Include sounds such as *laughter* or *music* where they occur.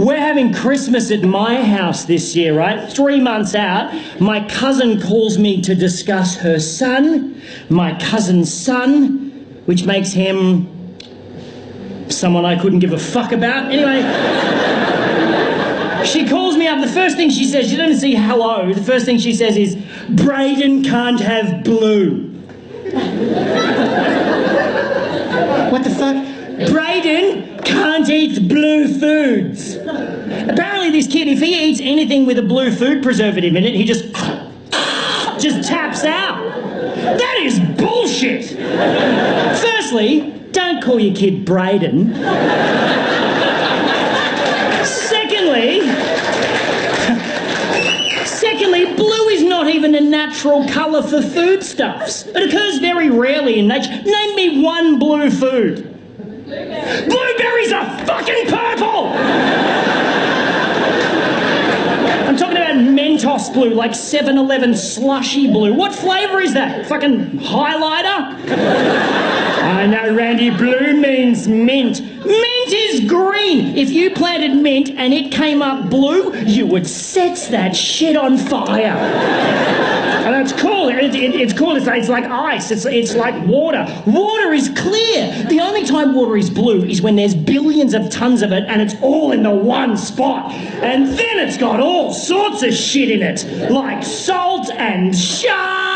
We're having Christmas at my house this year, right? Three months out, my cousin calls me to discuss her son, my cousin's son, which makes him someone I couldn't give a fuck about. Anyway, *laughs* she calls me up. The first thing she says, she doesn't say hello. The first thing she says is, Braden can't have blue. what the fuck? Braden can't eat blue kid, if he eats anything with a blue food preservative in it, he just just taps out. That is bullshit. Firstly, don't call your kid Braden. Secondly, secondly, blue is not even a natural colour for foodstuffs. It occurs very rarely in nature. Name me one blue food. Blueberries are fucking purple! I'm talking about Mentos blue, like 7 Eleven slushy blue. What flavour is that? Fucking highlighter? I know, Randy, blue means mint. Mint is green. If you planted mint and it came up blue, you would set that shit on fire. And it's cool. It, it, it's cool. It's like ice. It's, it's like water. Water is clear. The only time water is blue is when there's billions of tons of it and it's all in the one spot. And then it's got all sorts of shit in it, like salt and sharks.